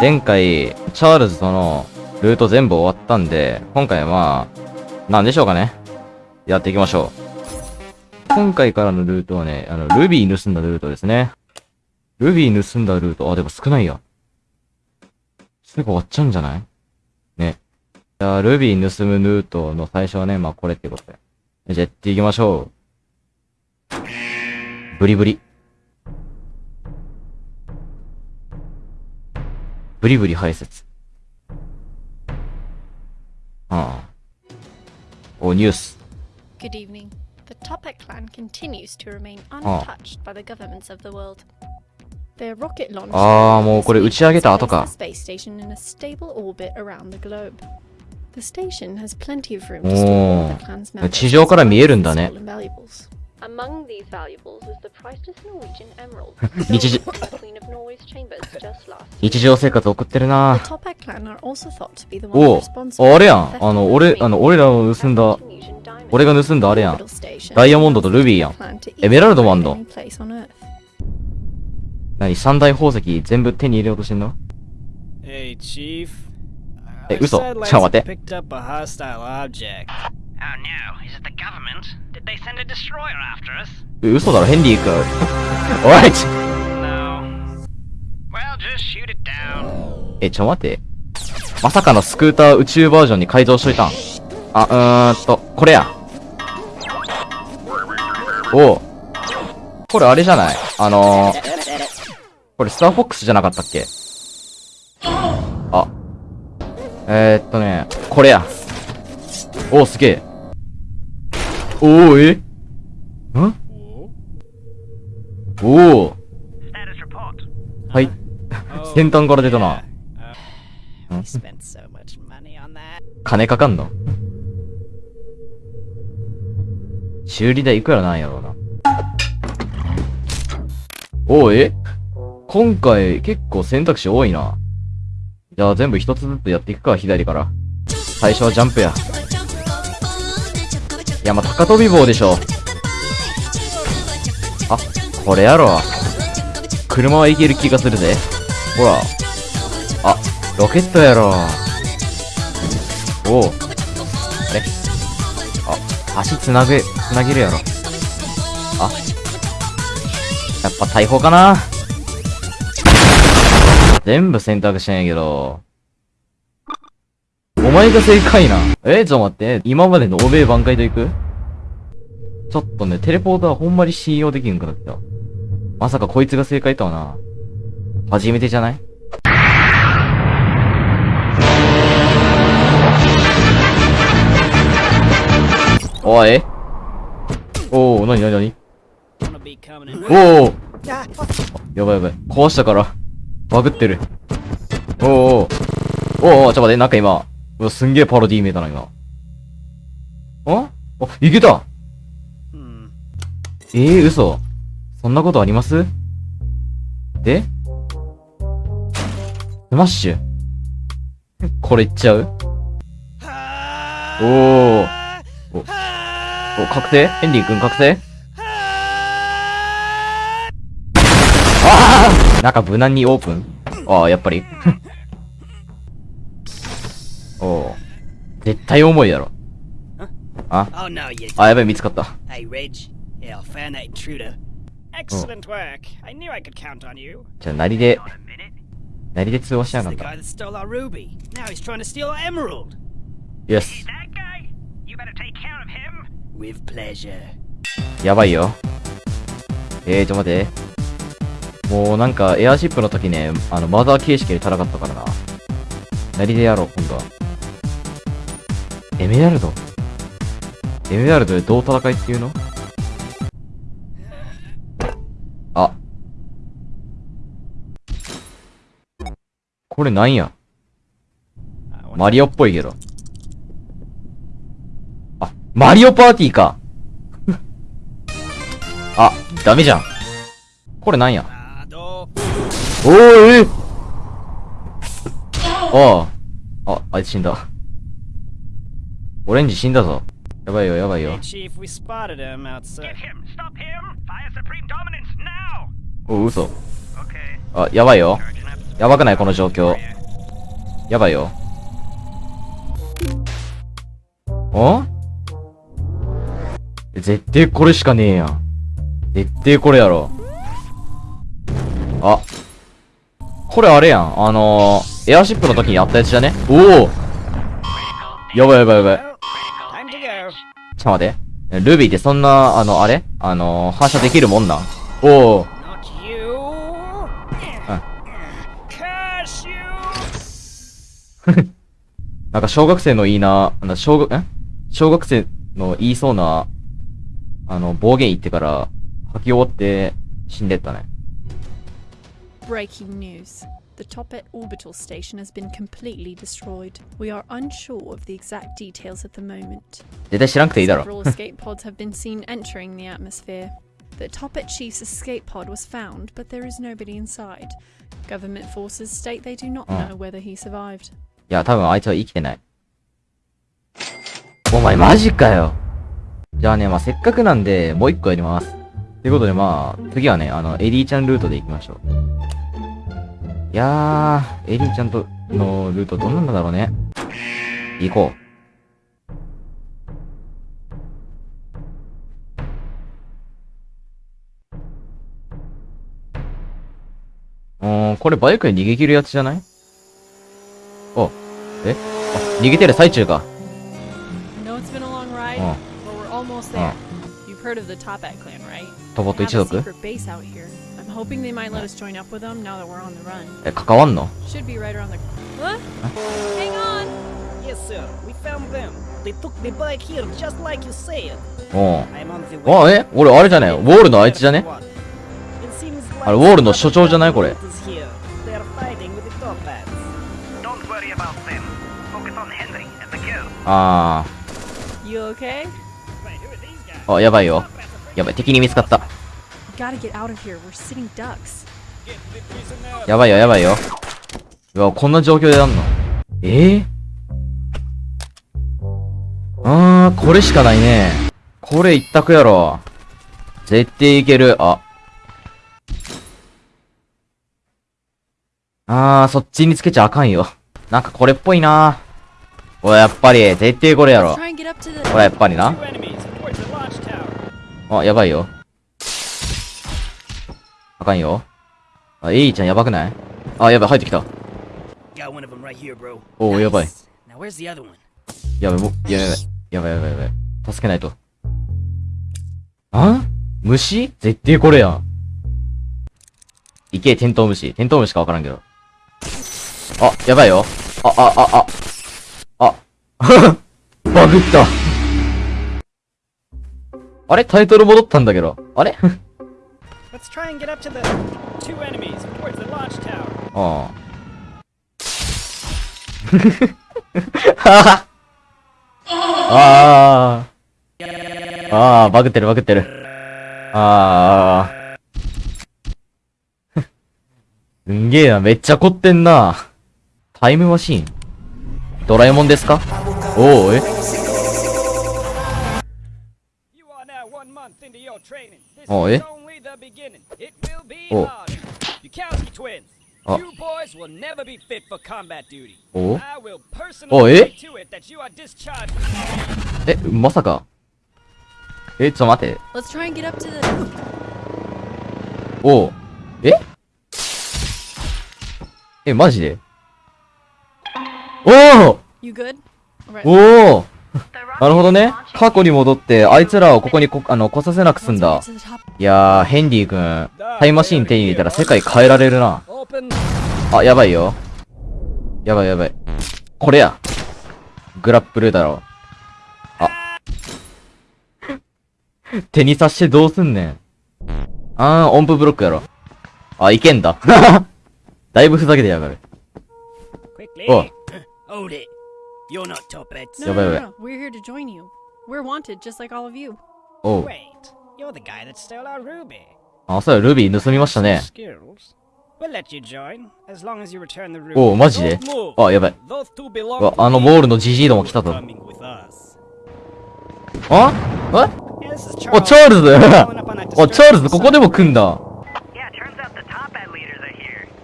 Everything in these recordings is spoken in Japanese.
前回、チャールズとのルート全部終わったんで、今回は、なんでしょうかね。やっていきましょう。今回からのルートはね、あの、ルビー盗んだルートですね。ルビー盗んだルート、あ、でも少ないや。すぐ終わっちゃうんじゃない？ね。じゃあ、ルビー盗むルートの最初はね、まあこれってことで。じゃあやっていきましょう。ブリブリ。ブリブリ排泄。ああ。お、ニュース。Good evening. The Topek clan continues to remain untouched by the governments of the world. Their rocket launch ああ、もうこれ打ち上げた後か the。space station in a stable orbit around the globe. The station has plenty of room to store all お members 地上から見えるんだね。Among these valuables is the priceless Norwegian emerald. 日常 the Queen of Norway's chambers just last 日常生活送ってる The な Topek clan are also thought to be the お ones う responsible あれやん。the あの、俺、あの、俺らの盗んだ.俺が盗んだあれやん。ダイヤモンドとルビーやん。エメラルドもあんの.何三大宝石全部手に入れようとしてんの Hey, Chief. Uso, satellites ciao, mate. picked up a hostile object. Oh no, is it the government? Did they send a destroyer after us? 嘘だろ、ヘンリー君。おいち No. Well, just shoot it down. え、ちょ待って。まさかのスクーター宇宙バージョンに改造しといたんあ、うーんと、これや。おう。これあれじゃない？あのー、これスターフォックスじゃなかったっけ？あ。えー、っとね、これや。おう、すげえ。おー、え？ん？おお.はい。Oh, 先端から出たな。Uh. 金かかんの？修理代いくらなんやろうな。おう、え？今回結構選択肢多いな。じゃあ全部一つずつやっていくか、左から。最初はジャンプや。いや、まあ、高飛び棒でしょ。あ、これやろ。車はいける気がするぜ。ほら。あ、ロケットやろ。おう。あれあ、足つなげ、つなげるやろ。あ。やっぱ大砲かな全部選択したんやけど。お前が正解な。えちょっと待って。今までの欧米挽回と行く？ちょっとね、テレポーターほんまに信用できんくなった。まさかこいつが正解とはな。初めてじゃない？おいおお、なになになにおおやばいやばい。壊したから。バグってる。おおおおおおちょっと待って、なんか今。うわ、すんげえパロディー見えたな、今。あ？あ、いけた Hmm. ええー、嘘。そんなことあります？で？スマッシュ？これいっちゃう？おー。お、お、確定？ヘンリー君確定？ああなんか無難にオープン？ああ、やっぱり。絶対重いやろ。あ、あ、やばい、見つかった。じゃあ、なりで、なりで通話しちゃかった。The。やばいよ。えー、ちょっと待って。もうなんか、エアーシップの時ね、あの、マザー形式で戦ったからな。なりでやろう、今度は。エメラルド？エメラルドでどう戦いっていうの？あ。これなんや？マリオっぽいけど。あ、マリオパーティーか あ、ダメじゃん。これなんや？Ah, door. おーえああ。あ、あいつ死んだ。オレンジ死んだぞ。やばいよ、やばいよ。お、嘘。あ、やばいよ。やばくないこの状況。やばいよ。お？絶対これしかねえやん。絶対これやろ。あ。これあれやん。あのー、エアシップの時にやったやつじゃね？おおやばいやばいやばい。ちょっと待って。ルビーってそんな、あの、あれ？あのー、反射できるもんなん？おお Not you. Curse you. なんか小学生のいいな、なんだ小学、え？小学生の言いそうな、あの、暴言言ってから、吐き終わって死んでったね。Breaking news. The Topet orbital station has been completely destroyed. We are unsure of the exact details at the moment. 絶対知らんくていいだろ。Several escape pods have been seen entering the atmosphere. The Topet chief's escape pod was found, but there is nobody inside. Government forces state they do not Oh. know whether he survived. いや、多分あいつは生きてない。お前マジかよ。じゃあね、まあ、せっかくなんで、もう一個やります。ということで、まあ、次はね、あの、エリーちゃんルートで行きましょう。いやー、エリンちゃんとのルートどんなんだろうね。行こう。うーん、これバイクで逃げ切るやつじゃない？お、え？あ、逃げてる最中か。トボット一族 hoping they might let us join up with them now that we're on the run. え、関わんの Should be right around the. What? Hang on. Yes, sir. We found them. They took the bike here just like you said. おう I'm on the way. あ、え俺あれじゃねウォールのあいつじゃねあれウォールの所長じゃないこれ is here. They are fighting with the Topats. Don't worry about them. Focus on Henry and the girl. あ You okay? Wait, who are these guys? ー。あ、やばいよ。やばい、敵に見つかった。やばいよ、やばいよ。うわ、こんな状況でやんの？え？えあー、これしかないね。これ一択やろ。絶対いける。あ。あー、そっちにつけちゃあかんよ。なんかこれっぽいな。おい、やっぱり、絶対これやろ.ほら、やっぱりな.あ、やばいよ。あかんよ。あ、エイちゃんやばくない？あ、やばい、入ってきた。おう、やばい。やばい、もう、やばい、やばい、やばい、やばい。助けないと。あ？虫？絶対これやん。いけ、テントウムシ。テントウムシかわからんけど。あ、やばいよ。あ、あ、あ、あ。あ。バグった。あれ？タイトル戻ったんだけど。あれ？Let's try and get up to the two enemies towards the launch tower. ああ。ああ。ああ、バグってるバグってる。ああ。すんげえな、めっちゃ凝ってんな。タイムマシーンドラえもんですかおお、え You are お。あ。おおえええまさか？えちょっと待って。おおえ？えマジで？おおおお なるほどね。過去に戻って、あいつらをここにこ、あの、来させなくすんだ.いやー、ヘンリー君、タイムマシーン手に入れたら世界変えられるな。あ、やばいよ。やばいやばい。これや。グラップルだろ。あ。手に刺してどうすんねん。あー、音符ブロックやろ。あ、いけんだ。だいぶふざけてやがる。Quickly. Oh. You're not Topets. No, no, no, no. We're here to join you. We're wanted, just like all of you. おう。Wait. You're the guy that stole our ruby. あ、そうや、ルビー盗みましたね。Skills. We'll let you join as long as you return the ruby. おう、マジで.あ、やばい。Those two belong うわあの.ボールのジジイども来たぞ。ああお、チャールズお、チャールズここでも来んだ。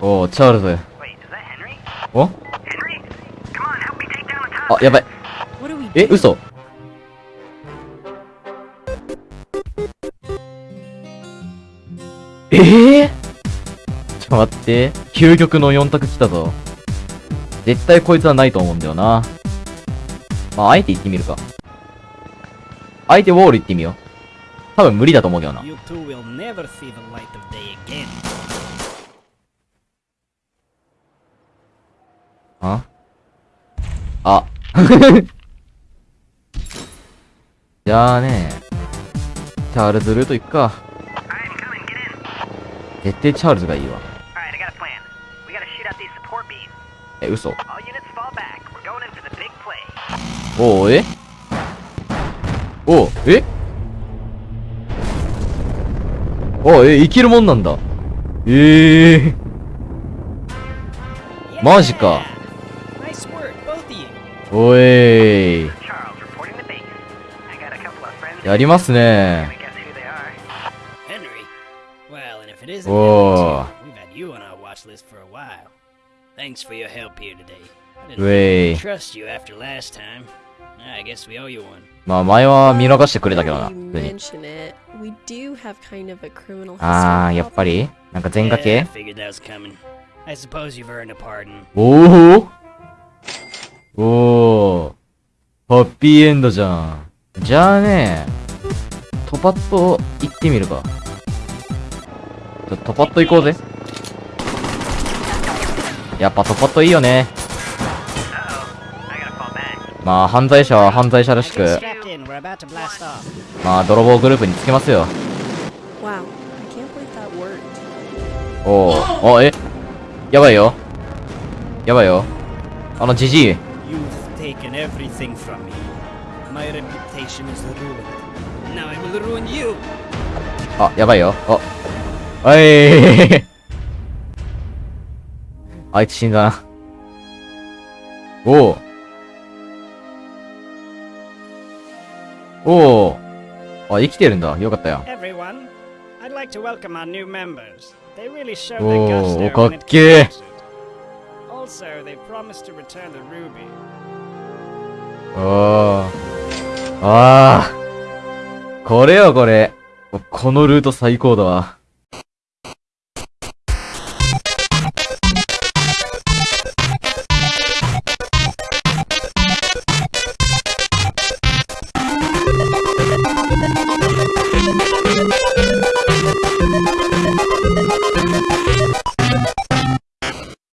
お、チャールズ。お?あ、やばい。え?嘘ええー、ちょっと待って。究極の4択来たぞ。絶対こいつはないと思うんだよな。まあ、あえて行ってみるか。相手ウォール行ってみよう。多分無理だと思うけどな。あ？あ。じゃあね、チャールズルート行くか。絶対チャールズがいいわ。え、嘘。おおえ？おおえ？おおえ、生きるもんなんだ。ええ。マジか。おい。やりますね。おおおまあ前は見逃してくれたけどな。ああ、やっぱり？なんか全家系おおおおハッピーエンドじゃん。じゃあね、トパッと行ってみるか。ちょ、トパッと行こうぜ。やっぱトパッといいよね。まあ、犯罪者は犯罪者らしく.まあ、泥棒グループにつけますよ。おおお、え？やばいよ。やばいよ。あの、じじい。Taken everything from me. My reputation is ruined. Now I will ruin you. あ、やばいよ。あ。おいあいつ死んだな。おう。おう。あ、生きてるんだ。よかったよ。Everyone, I'd like to welcome our new members. They really showed Oh, their guts there かっけえ came to it. Also, they promised to return the ruby. ああ。ああ。これよ、これ。このルート最高だわ。